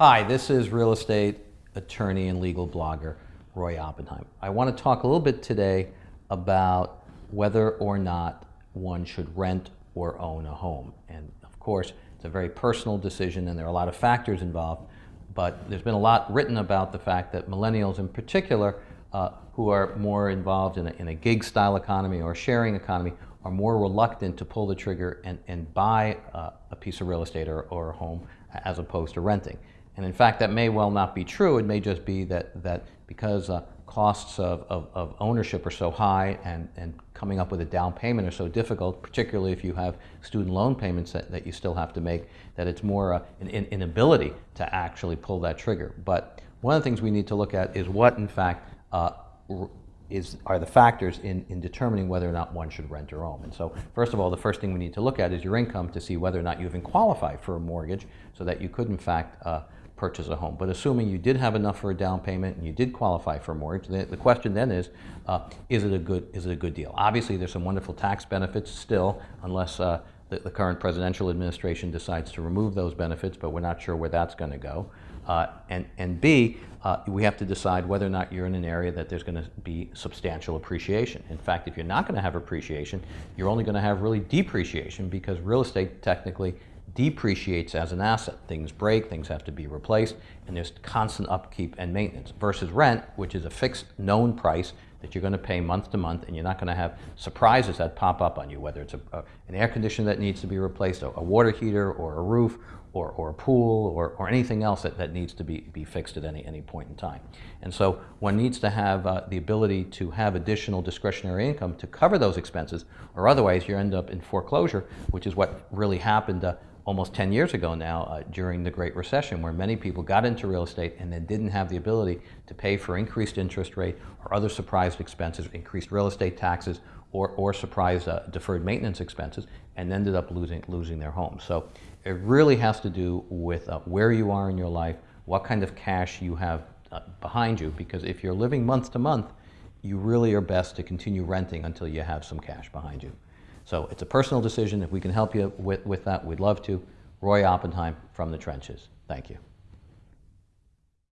Hi, this is real estate attorney and legal blogger Roy Oppenheim. I want to talk a little bit today about whether or not one should rent or own a home. And of course, it's a very personal decision and there are a lot of factors involved, but there's been a lot written about the fact that millennials in particular, uh, who are more involved in a, in a gig style economy or sharing economy, are more reluctant to pull the trigger and, and buy uh, a piece of real estate or, or a home as opposed to renting. And in fact, that may well not be true. It may just be that, that because uh, costs of, of, of, ownership are so high and, and coming up with a down payment are so difficult, particularly if you have student loan payments that, that you still have to make, that it's more uh, an, an inability to actually pull that trigger. But one of the things we need to look at is what, in fact, uh, is, are the factors in, in determining whether or not one should rent or own. And so first of all, the first thing we need to look at is your income to see whether or not you even qualify for a mortgage so that you could in fact uh, purchase a home. But assuming you did have enough for a down payment and you did qualify for a mortgage, the, the question then is, uh, is, it a good, is it a good deal? Obviously there's some wonderful tax benefits still, unless uh, the, the, current presidential administration decides to remove those benefits, but we're not sure where that's going to go. Uh, and, and B, uh, we have to decide whether or not you're in an area that there's going to be substantial appreciation. In fact, if you're not going to have appreciation, you're only going to have really depreciation because real estate technically depreciates as an asset. Things break, things have to be replaced, and there's constant upkeep and maintenance versus rent, which is a fixed known price that you're going to pay month to month and you're not going to have surprises that pop up on you, whether it's a, a, an air conditioner that needs to be replaced, a, a water heater or a roof or, or a pool or, or anything else that, that needs to be, be fixed at any, any point in time. And so one needs to have uh, the ability to have additional discretionary income to cover those expenses or otherwise you end up in foreclosure, which is what really happened uh, almost 10 years ago now uh, during the Great Recession where many people got into real estate and then didn't have the ability to pay for increased interest rate or other surprised expenses, increased real estate taxes or, or surprise uh, deferred maintenance expenses and ended up losing, losing their home. So it really has to do with uh, where you are in your life, what kind of cash you have uh, behind you, because if you're living month to month, you really are best to continue renting until you have some cash behind you. So it's a personal decision. If we can help you with, with that, we'd love to. Roy Oppenheim from the trenches. Thank you.